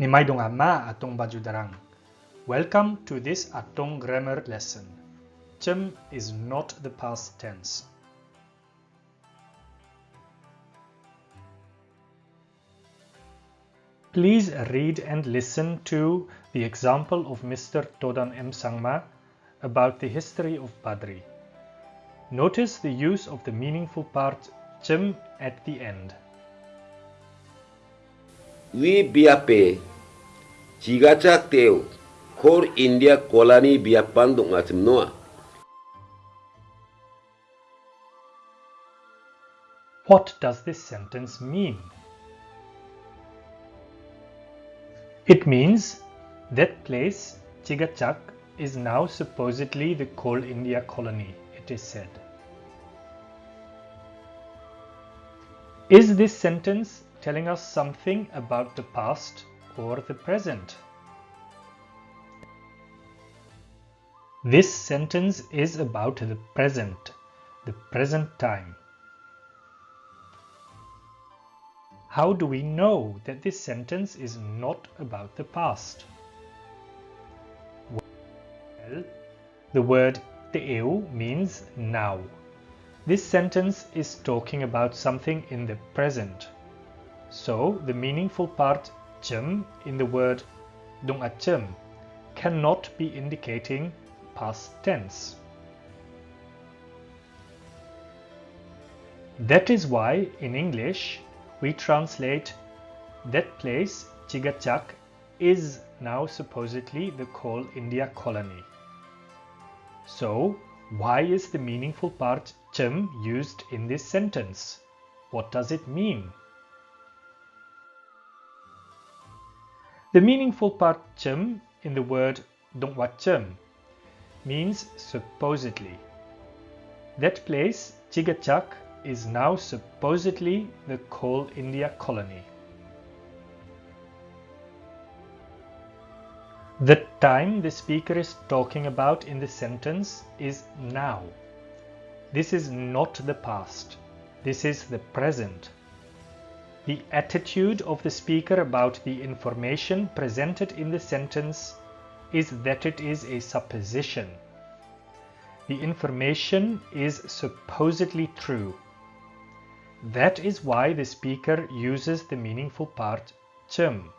Dong ama atong bajudarang. Welcome to this atong grammar lesson. Chim is not the past tense. Please read and listen to the example of Mr. Todan M. Sangma about the history of Badri. Notice the use of the meaningful part chim at the end. Wi biape chigachak teu khor india kolani biapan dong ngachim noa What does this sentence mean? It means that place, Chigachak, is now supposedly the Coal India colony, it is said. Is this sentence telling us something about the past or the present? This sentence is about the present, the present time. How do we know that this sentence is not about the past? Well, the word teu means now. This sentence is talking about something in the present. So the meaningful part chim in the word dung achim cannot be indicating past tense. That is why in English we translate that place, Chigachak, is now supposedly the Coal India colony. So, why is the meaningful part chim used in this sentence? What does it mean? The meaningful part chim in the word dongwachim means supposedly. That place, Chigachak, is now supposedly the Coal India colony. The time the speaker is talking about in the sentence is now. This is not the past. This is the present. The attitude of the speaker about the information presented in the sentence is that it is a supposition. The information is supposedly true. That is why the speaker uses the meaningful part chim.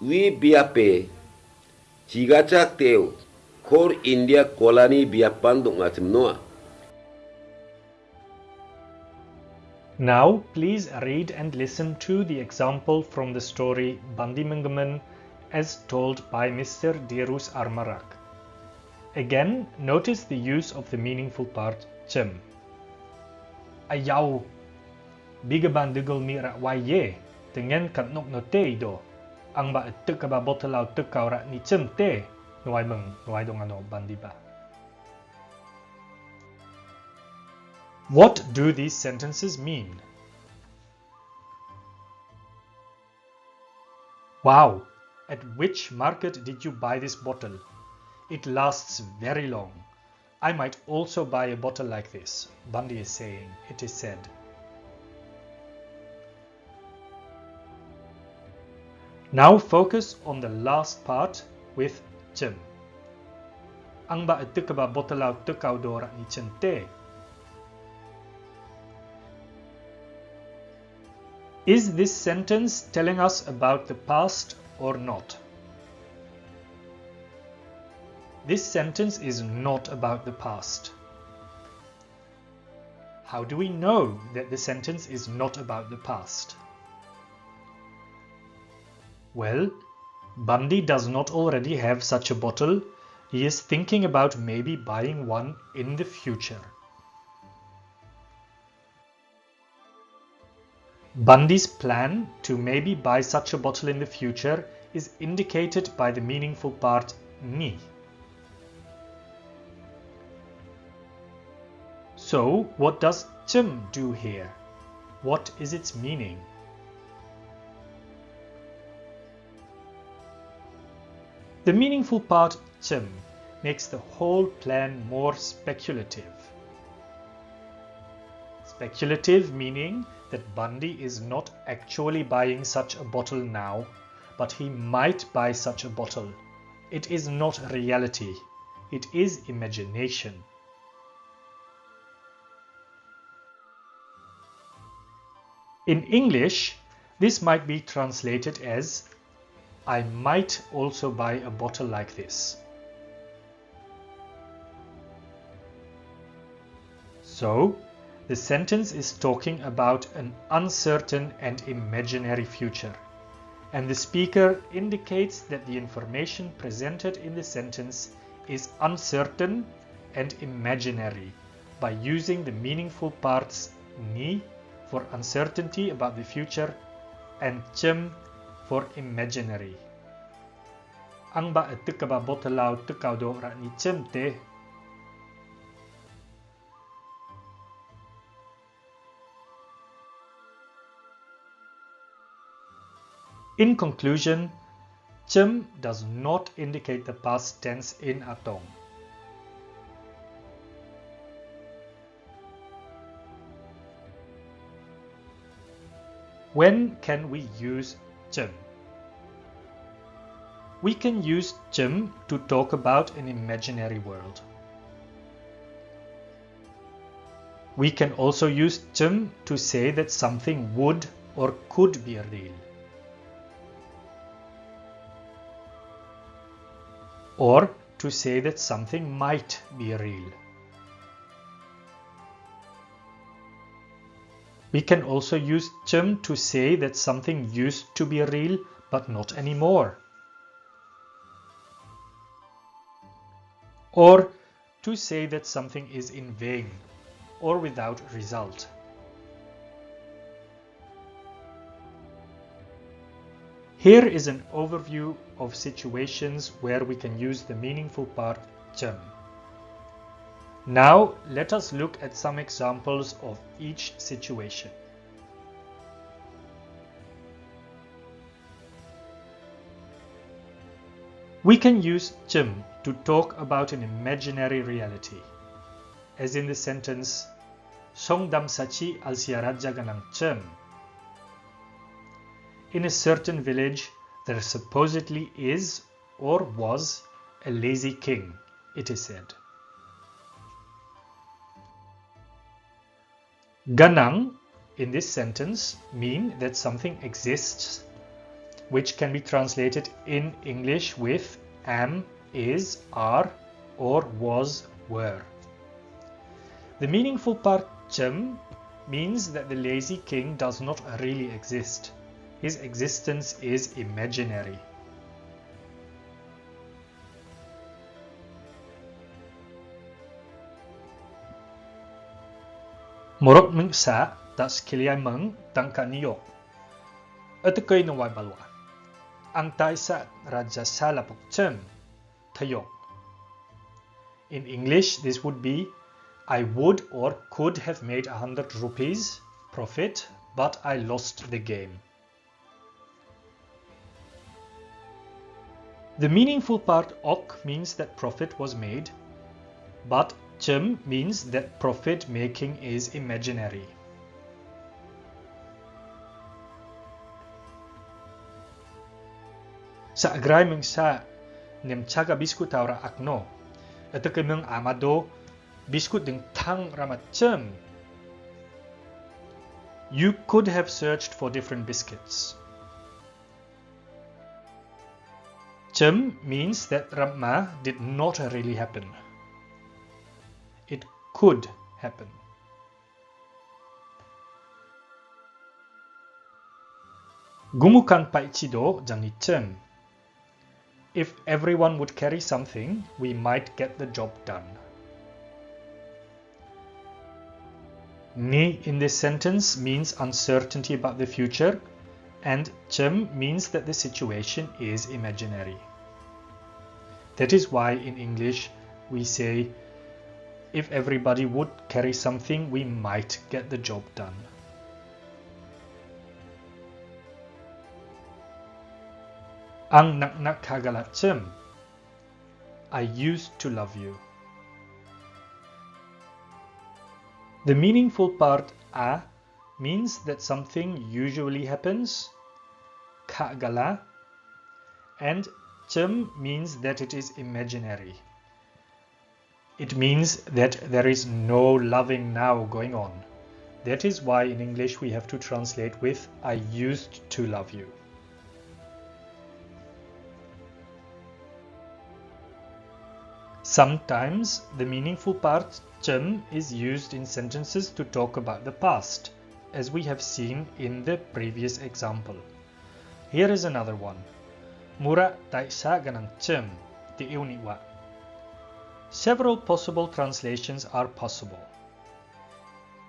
wi biape chigachak teu kor india kolani biapan dong ngachim noa Now please read and listen to the example from the story Bandi Mengemen as told by Mr. Dirus Armarak. Again, notice the use of the meaningful part chim. Ayaw, biga bandigol mi ra waye, tengen kat no te do. Ang ba tuk ba botelaw tuk kau ni chim te, nuai meng, nuai dong ano bandi What do these sentences mean? Wow, at which market did you buy this bottle? It lasts very long. I might also buy a bottle like this, Bandi is saying, it is said. Now focus on the last part with chim. Ang ba tuk ba botelaw tukaw dora ni chente? Is this sentence telling us about the past or not? This sentence is not about the past. How do we know that the sentence is not about the past? Well, Bandi does not already have such a bottle. He is thinking about maybe buying one in the future. Bandi's plan to maybe buy such a bottle in the future is indicated by the meaningful part ni. So, what does chim do here? What is its meaning? The meaningful part chim makes the whole plan more speculative. Speculative meaning that Bandi is not actually buying such a bottle now, but he might buy such a bottle. It is not reality, it is imagination. In English, this might be translated as I might also buy a bottle like this. So, the sentence is talking about an uncertain and imaginary future, and the speaker indicates that the information presented in the sentence is uncertain and imaginary by using the meaningful parts ni for uncertainty about the future and chim for imaginary. Ang ba etika ba botalau tekau do ra ni chim te In conclusion, chim does not indicate the past tense in atong. When can we use chim? We can use chim to talk about an imaginary world. We can also use chim to say that something would or could be real. Or to say that something might be real. We can also use chim to say that something used to be real but not anymore. Or to say that something is in vain or without result. Here is an overview of situations where we can use the meaningful part chim. Now let us look at some examples of each situation. We can use chim to talk about an imaginary reality, as in the sentence Songdam sachi al chim in a certain village there supposedly is or was a lazy king, it is said. Ganang in this sentence mean that something exists which can be translated in English with am, is, are or was, were. The meaningful part chim means that the lazy king does not really exist. His existence is imaginary. Morok meng sa tak sekiliai meng tangka niyok. Etekai na wai balwa. Ang taisa raja sala pukcem tayok. In English, this would be I would or could have made a hundred rupees profit, but I lost the game. The meaningful part ok means that profit was made, but chim means that profit making is imaginary. Sa agray sa nemchaga biskut taura akno, ito kemeng amado biskut ding tang ramat chim. You could have searched for different biscuits. Chim means that Ramma did not really happen. It could happen. Gumukan paichido jangi chim. If everyone would carry something, we might get the job done. Ni in this sentence means uncertainty about the future and chim means that the situation is imaginary. That is why in English we say if everybody would carry something we might get the job done. Ang nak kagalat. I used to love you. The meaningful part a means that something usually happens, ka'gala, and chim means that it is imaginary. It means that there is no loving now going on. That is why in English we have to translate with I used to love you. Sometimes the meaningful part chim is used in sentences to talk about the past, as we have seen in the previous example. Here is another one. Mura taisa ganang chim, ti iuniwa. Several possible translations are possible.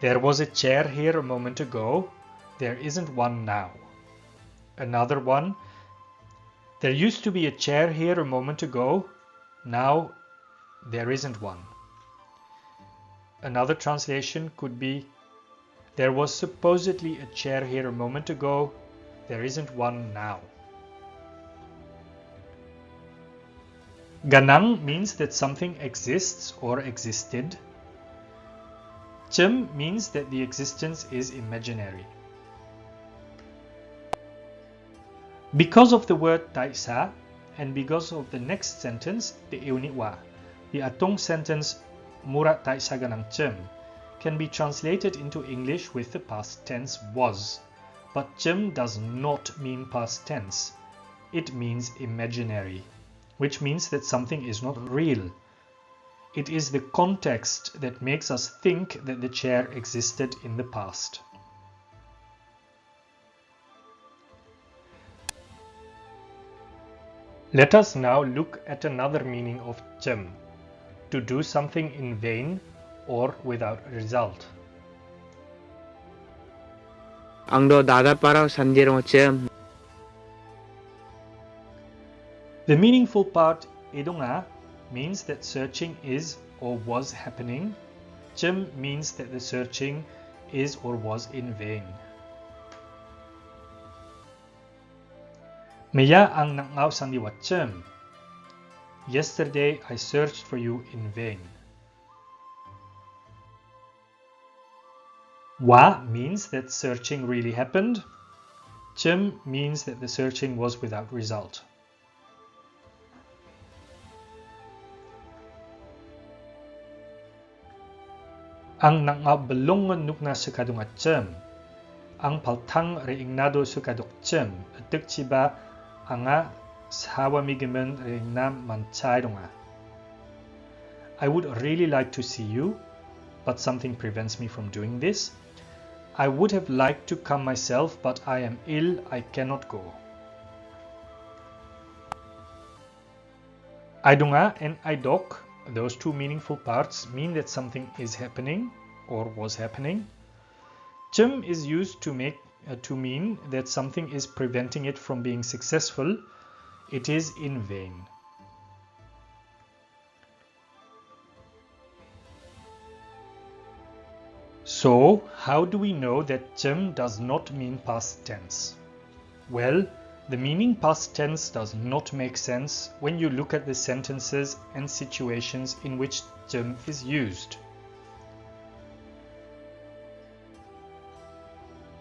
There was a chair here a moment ago. There isn't one now. Another one. There used to be a chair here a moment ago. Now there isn't one. Another translation could be There was supposedly a chair here a moment ago. There isn't one now. Ganang means that something exists or existed. Chim means that the existence is imaginary. Because of the word taisa and because of the next sentence, the euniwa, the Atong sentence Murat taisa ganang chim can be translated into English with the past tense was. But chim does not mean past tense. It means imaginary which means that something is not real. It is the context that makes us think that the chair existed in the past. Let us now look at another meaning of chim, to do something in vain or without result. Angdo dada parang sanjiro chim The meaningful part edunga means that searching is or was happening. Chim means that the searching is or was in vain. Maya ang nangaw sang chim. Yesterday I searched for you in vain. Wa means that searching really happened. Chim means that the searching was without result. Ang nangabelongan nukna sekadungatcem ang paltang reingnado sekadukcem atuk chiba anga sawamigimen reingnam manchaidunga I would really like to see you but something prevents me from doing this. I would have liked to come myself but I am ill I cannot go. Aidunga and Aidok those two meaningful parts mean that something is happening or was happening. Chim is used to make uh, to mean that something is preventing it from being successful. It is in vain. So, how do we know that chim does not mean past tense? Well, the meaning past tense does not make sense when you look at the sentences and situations in which chim is used.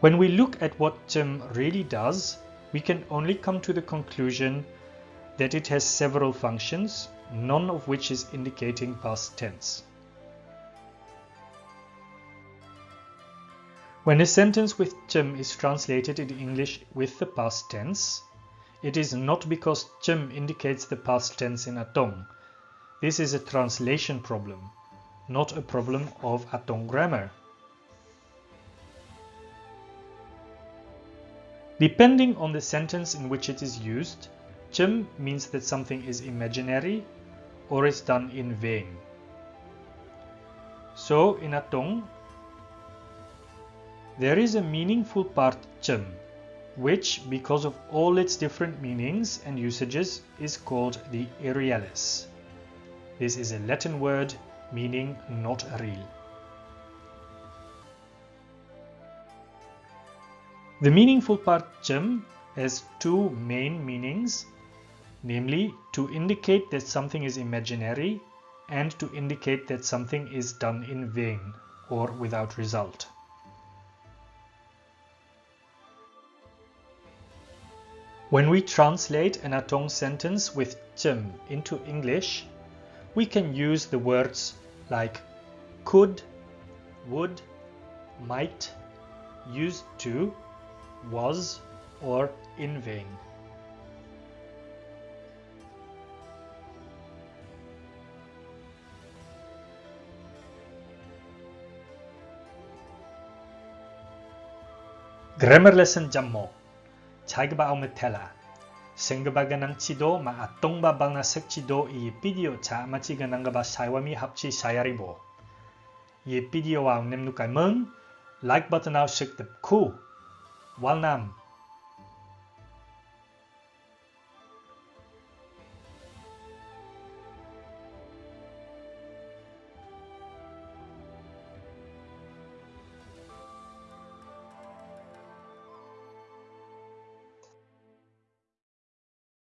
When we look at what chim really does, we can only come to the conclusion that it has several functions, none of which is indicating past tense. When a sentence with chim is translated in English with the past tense, it is not because chim indicates the past tense in Atong. This is a translation problem, not a problem of Atong grammar. Depending on the sentence in which it is used, chim means that something is imaginary or is done in vain. So in Atong, there is a meaningful part chim, which, because of all its different meanings and usages, is called the irrealis. This is a Latin word meaning not real. The meaningful part chim has two main meanings, namely to indicate that something is imaginary and to indicate that something is done in vain or without result. When we translate an Atong sentence with chim into English, we can use the words like could, would, might, used to, was, or in vain. Grammar lesson jammo. Jagbao Tela. Sengba ganang chido maatong babang na sek chido i video cha machi ganang gaba saywami hapchi sayaribo. Ye video wa nem nukai mung, like button out sek tip ku. Walnam